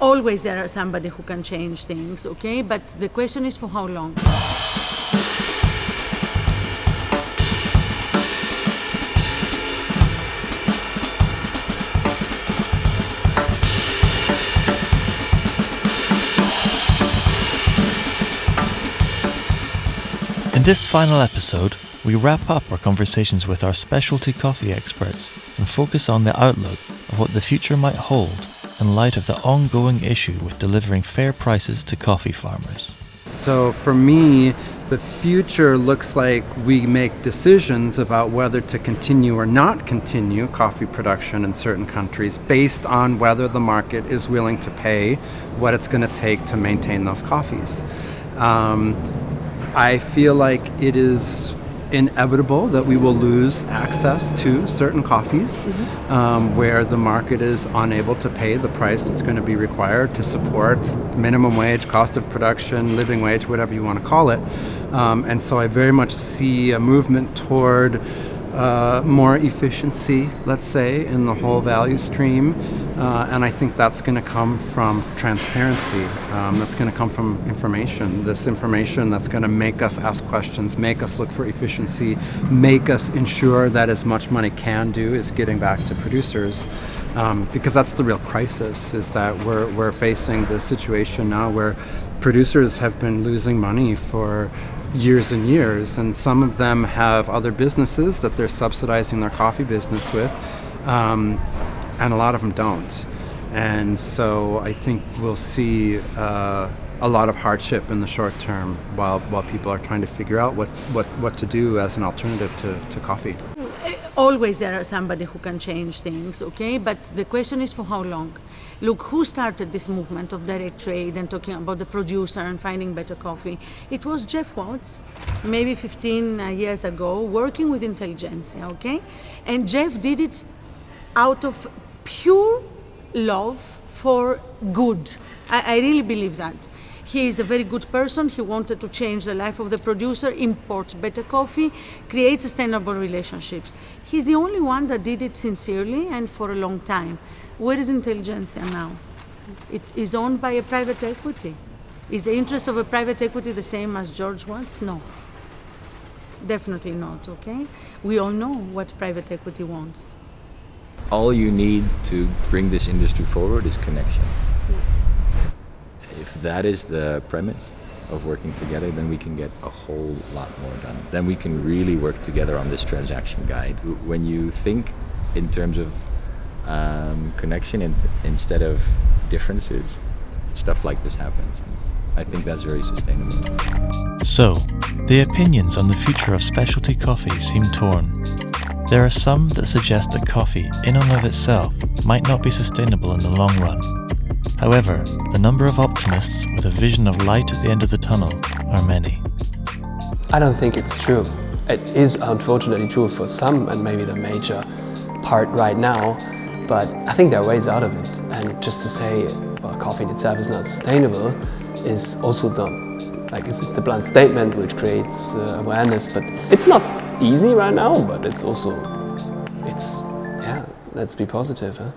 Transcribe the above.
always there are somebody who can change things, okay? But the question is for how long? In this final episode, we wrap up our conversations with our specialty coffee experts and focus on the outlook of what the future might hold in light of the ongoing issue with delivering fair prices to coffee farmers. So for me, the future looks like we make decisions about whether to continue or not continue coffee production in certain countries based on whether the market is willing to pay what it's going to take to maintain those coffees. Um, I feel like it is inevitable that we will lose access to certain coffees mm-hmm. um, where the market is unable to pay the price that's going to be required to support minimum wage, cost of production, living wage, whatever you want to call it. Um, and so I very much see a movement toward uh, more efficiency, let's say, in the whole value stream. Uh, and I think that's going to come from transparency. Um, that's going to come from information. This information that's going to make us ask questions, make us look for efficiency, make us ensure that as much money can do is getting back to producers. Um, because that's the real crisis, is that we're, we're facing the situation now where producers have been losing money for years and years, and some of them have other businesses that they're subsidizing their coffee business with, um, and a lot of them don't. And so I think we'll see uh, a lot of hardship in the short term while, while people are trying to figure out what, what, what to do as an alternative to, to coffee always there are somebody who can change things, okay? But the question is for how long? Look, who started this movement of direct trade and talking about the producer and finding better coffee? It was Geoff Watts, maybe 15 uh, years ago, working with intelligentsia, okay? And Geoff did it out of pure love for good. I, I really believe that. He is a very good person. He wanted to change the life of the producer, import better coffee, create sustainable relationships. He's the only one that did it sincerely and for a long time. Where is intelligentsia now? It is owned by a private equity. Is the interest of a private equity the same as George wants? No. Definitely not, okay? We all know what private equity wants. All you need to bring this industry forward is connection if that is the premise of working together, then we can get a whole lot more done. Then we can really work together on this transaction guide. When you think in terms of um, connection in instead of differences, stuff like this happens. I think that's very sustainable. So, the opinions on the future of specialty coffee seem torn. There are some that suggest that coffee, in and of itself, might not be sustainable in the long run, However, the number of optimists with a vision of light at the end of the tunnel are many. I don't think it's true. It is unfortunately true for some and maybe the major part right now, but I think there are ways out of it. And just to say well, coffee in itself is not sustainable is also dumb. like it's, it's a blunt statement which creates uh, awareness, but it's not easy right now, but it's also, it's, yeah, let's be positive. Huh?